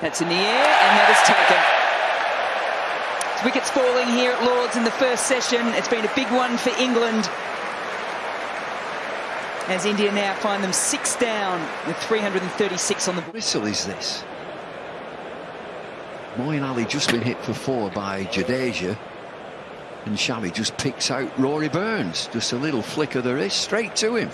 That's in the air, and that is taken. It's Wickets falling here at Lords in the first session. It's been a big one for England. As India now find them six down with 336 on the... Whistle is this? Moeen Ali just been hit for four by Jadeja. And Shami just picks out Rory Burns. Just a little flick of the wrist straight to him.